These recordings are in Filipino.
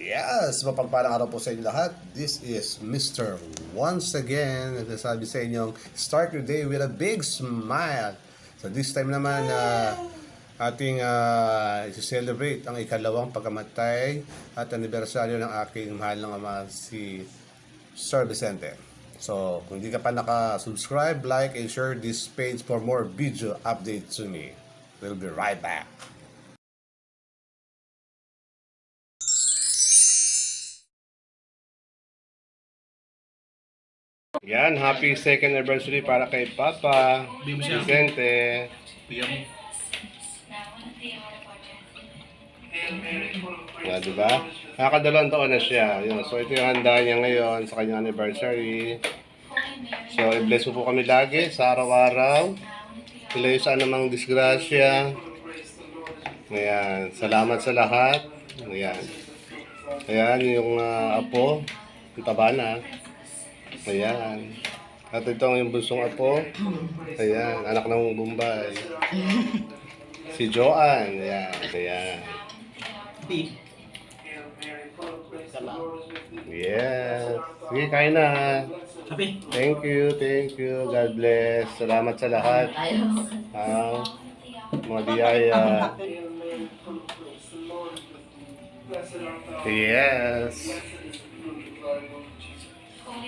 Yes, mapagpalang araw po sa inyo lahat. This is Mr. Once again, nagsasabi sa inyong start your day with a big smile. So this time naman, uh, ating uh, ah, celebrate ang ikalawang pagkamatay at anibersaryo ng aking mahal ng ama si Sir Vicente. So, kung hindi ka pa naka-subscribe, like, and share this page for more video updates to me. We'll be right back. Yan, happy second anniversary para kay Papa Vicente. Na, ah, di ba? Nakakadalawang taon na siya. Yun. So, ito yung handa niya ngayon sa kanyang anniversary. So, i-bless mo po kami lagi sa araw-araw. Ilayo sa anumang disgrasya. Ayan. Salamat sa lahat. Ayan. Ayan, yung uh, apo. Ang taba na. Ayan. At ito ang yung bunsong apo. Ayan, anak ng Bombay. si Joan. Ayan, ayan. Yes. Sige, kain na. Thank you, thank you. God bless. Salamat sa lahat. Ang mga biyaya. Yes.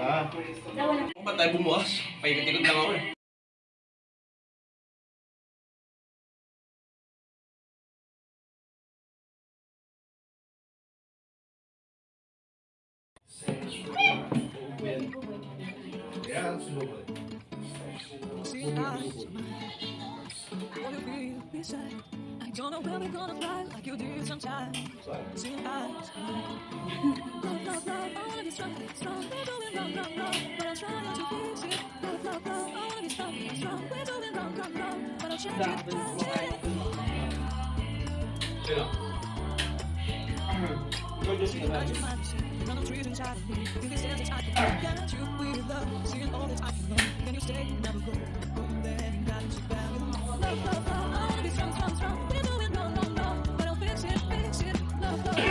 empat Oh, ba't tayo bumukas? Paikot-ikot lang ako See, I want to be beside Don't know where we're gonna fly like you did sometimes. Love, love, love, I wanna be strong. Strong, we're going wrong, wrong, wrong. But I'm trying to fix it. Love, love, love, I wanna be strong. Strong, we're going wrong, wrong, wrong. But I'll change gonna be the I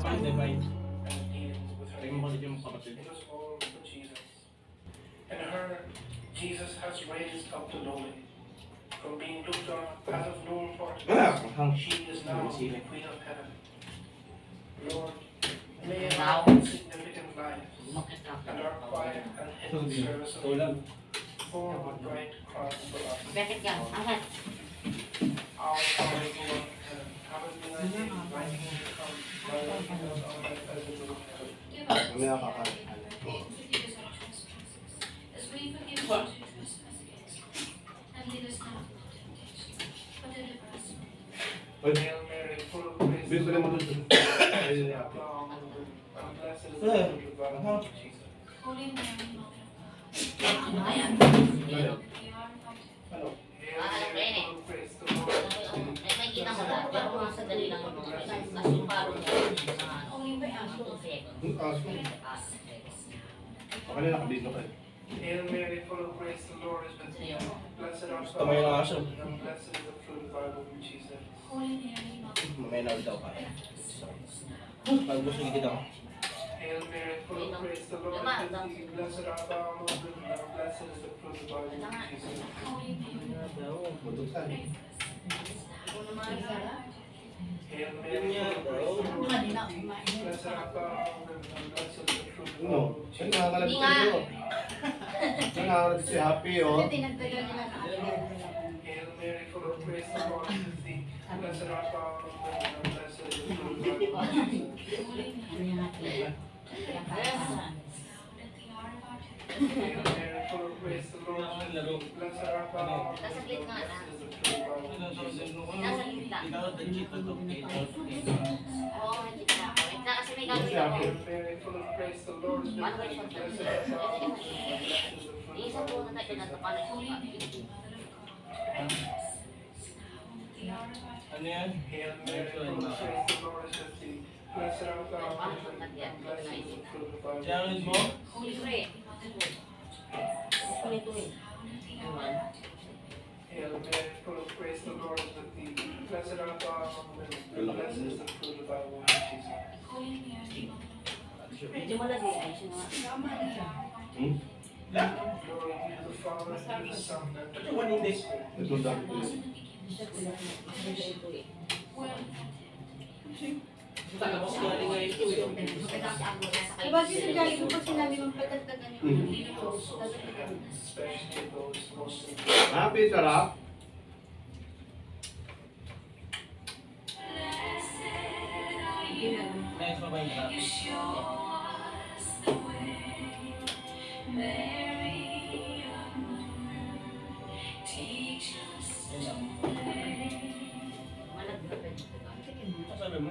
And her, Jesus has raised up to glory. From being looked on as of no importance, she is now the Queen of Heaven. Lord, may allow significant lives and our quiet and hidden service of you form a bright cross for us. Our Father who art in heaven, hallowed be thy name, thy kingdom come. Mamaya kakain. Dito naman ito. Eh, aha. Ano? Ano ba yun Hello. Pero mga sadali lang yung mga results. Kasi yung paro Oh, yung mga tubig. Aso. Akala na dito ka. Eh. Hail Mary, full of grace, the Lord is with you. Blessed art thou among women, and blessed is the fruit of thy womb, Jesus. Holy Mary, Mamaya na daw ka. Pag gusto nyo kita. Hail Mary, full of grace, the Lord is with you. Blessed art thou among women, and blessed is the fruit of thy womb, Jesus. Holy Mary, No, siya nangangalab Hindi nga. sa'yo. Nangangalab si Happy, oh. Kasi tinagdagan nila sa Nasaglit nga na. Ikaw, the chip ko. Okay, okay. Oo, hindi na ako. na kasi may gagawin ako. Ano ba yung shot? Isa po na tayo natupalan ko. Ano yan? Hail Mary, full of grace, the Lord is with thee. Blessed art thou among Hail Mary, full of grace, the Lord is with thee. Blessed art thou among women, blessed is the fruit of thy womb, Jesus. Holy Mary, Diba si Sir Jai, kung sinabi mong patagdagan yung Happy, sarap. Next, mabay na. Malag na pa dito. Ang tingin mo. Ang sabi mo?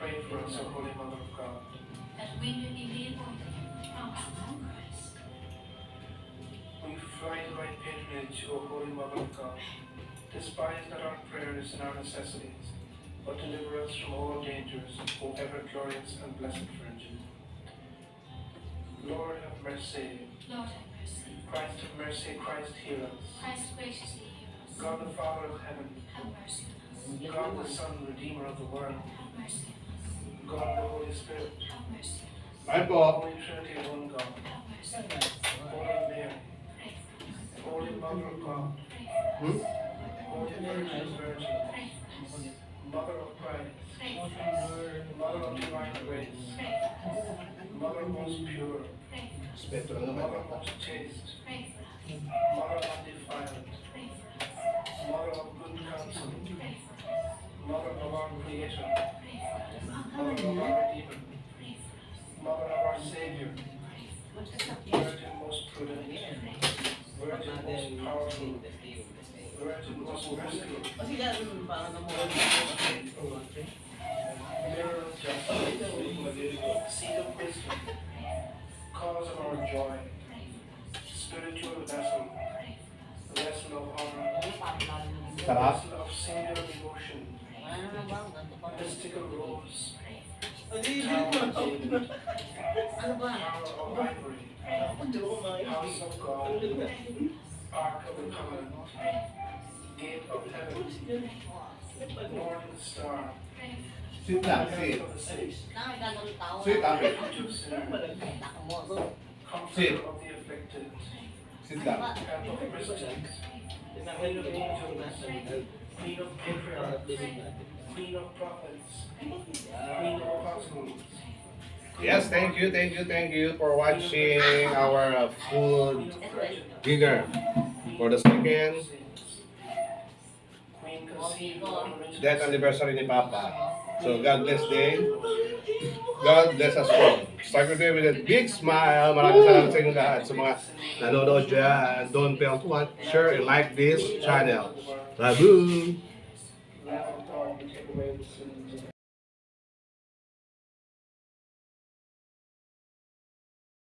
Pray for us, O Holy Mother of God. That we may be able to come to of Christ. We to thy patronage, O Holy Mother of God. Despise not our prayers and our necessities, but deliver us from all dangers, O ever-glorious and blessed Virgin. Lord have mercy. Lord have mercy. Christ have mercy. Christ heal us. Christ graciously hear us. God the Father of heaven. Have mercy on us. God the Son, Redeemer of the world. Have mercy God, the Holy Spirit. My Bob. Holy Trinity, one God. Holy Mary. Holy Mother of God. Hmm? Holy Virgin. Mother of Christ. Mother of divine grace. Mother most pure. Mother most chaste. Mother undefiled. Mother of good counsel. Mother of our Creator, Mother of our Redeemer, Mother of our Savior, Virgin most prudent, Virgin most powerful, Virgin most merciful, Mirror of justice, Seat of wisdom, Cause of our joy, Spiritual vessel, Vessel of honor, Vessel of singular devotion, Mystical rose. ano ba? of Ark of the Covenant. Gate of Heaven. Morning Star. Sweet lang, sweet. Sweet, amin. Sweet. Sweet lang. Sweet Queen of Patriarchs, Queen of Prophets, Queen of Apostles. Yes, thank you, thank you, thank you for watching our uh, food digger for the second death anniversary ni Papa. So God bless day. God bless us all. Start your day with a big smile. Maraming salamat sa inyo lahat sa mga nanonood dyan. Don't fail to watch, share, and like this channel. Bye boo.